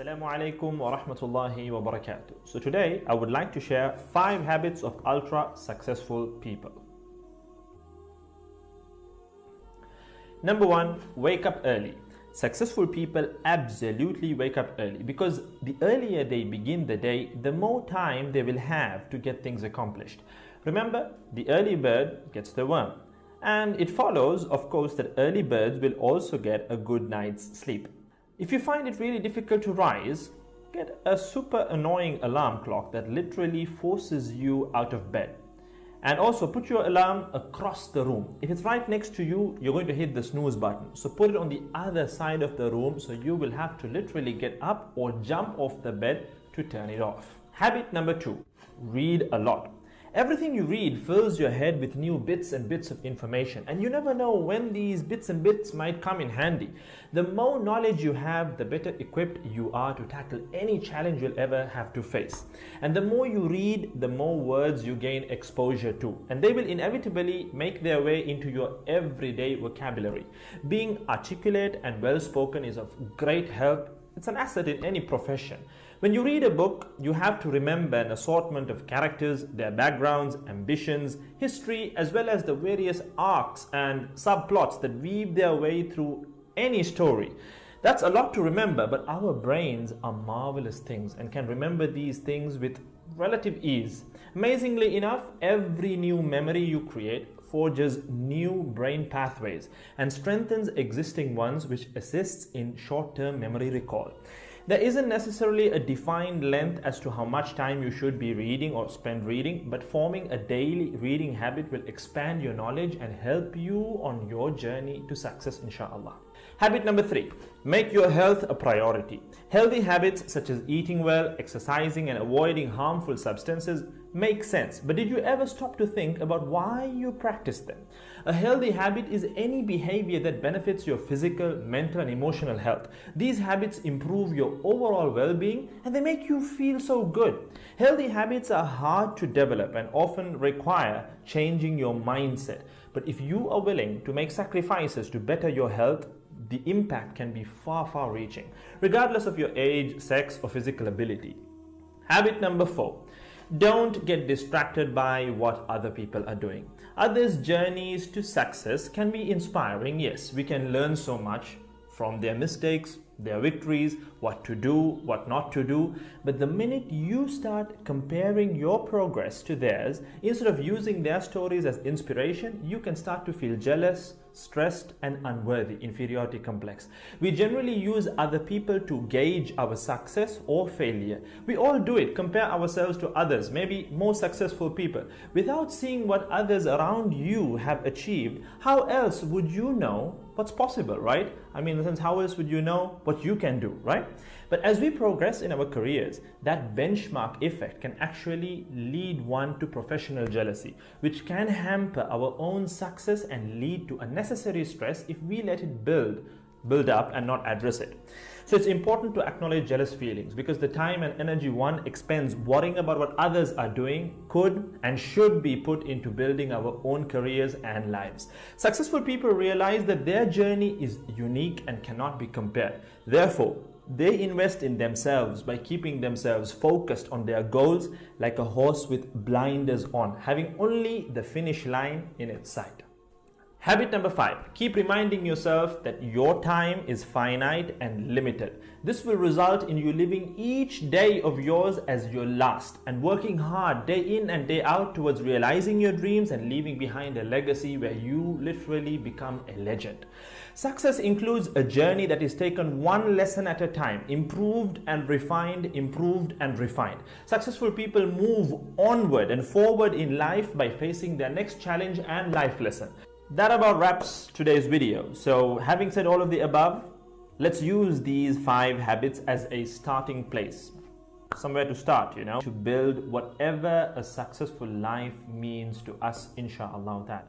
Assalamu alaikum wa rahmatullahi wa barakatuh. So today I would like to share 5 habits of ultra successful people. Number 1, wake up early. Successful people absolutely wake up early because the earlier they begin the day, the more time they will have to get things accomplished. Remember, the early bird gets the worm. And it follows, of course, that early birds will also get a good night's sleep. If you find it really difficult to rise, get a super annoying alarm clock that literally forces you out of bed. And also put your alarm across the room. If it's right next to you, you're going to hit the snooze button. So put it on the other side of the room so you will have to literally get up or jump off the bed to turn it off. Habit number two, read a lot. Everything you read fills your head with new bits and bits of information, and you never know when these bits and bits might come in handy. The more knowledge you have, the better equipped you are to tackle any challenge you'll ever have to face. And the more you read, the more words you gain exposure to, and they will inevitably make their way into your everyday vocabulary. Being articulate and well spoken is of great help it's an asset in any profession. When you read a book, you have to remember an assortment of characters, their backgrounds, ambitions, history, as well as the various arcs and subplots that weave their way through any story. That's a lot to remember, but our brains are marvelous things and can remember these things with relative ease. Amazingly enough, every new memory you create forges new brain pathways and strengthens existing ones which assists in short-term memory recall. There isn't necessarily a defined length as to how much time you should be reading or spend reading, but forming a daily reading habit will expand your knowledge and help you on your journey to success, inshallah. Habit number three, make your health a priority. Healthy habits such as eating well, exercising, and avoiding harmful substances make sense, but did you ever stop to think about why you practice them? A healthy habit is any behavior that benefits your physical, mental, and emotional health. These habits improve your overall well being and they make you feel so good. Healthy habits are hard to develop and often require changing your mindset. But if you are willing to make sacrifices to better your health, the impact can be far, far reaching, regardless of your age, sex, or physical ability. Habit number four don't get distracted by what other people are doing. Others' journeys to success can be inspiring. Yes, we can learn so much from their mistakes, their victories, what to do, what not to do. But the minute you start comparing your progress to theirs, instead of using their stories as inspiration, you can start to feel jealous, stressed, and unworthy, inferiority complex. We generally use other people to gauge our success or failure. We all do it, compare ourselves to others, maybe more successful people. Without seeing what others around you have achieved, how else would you know what's possible, right? I mean, in a sense, how else would you know what you can do, right? But as we progress in our careers, that benchmark effect can actually lead one to professional jealousy, which can hamper our own success and lead to unnecessary stress if we let it build build up and not address it. So it's important to acknowledge jealous feelings because the time and energy one expends worrying about what others are doing could and should be put into building our own careers and lives. Successful people realize that their journey is unique and cannot be compared. Therefore, they invest in themselves by keeping themselves focused on their goals like a horse with blinders on, having only the finish line in its sight. Habit number five, keep reminding yourself that your time is finite and limited. This will result in you living each day of yours as your last and working hard day in and day out towards realizing your dreams and leaving behind a legacy where you literally become a legend. Success includes a journey that is taken one lesson at a time, improved and refined, improved and refined. Successful people move onward and forward in life by facing their next challenge and life lesson. That about wraps today's video. So having said all of the above, let's use these five habits as a starting place. Somewhere to start, you know, to build whatever a successful life means to us, inshallah. That.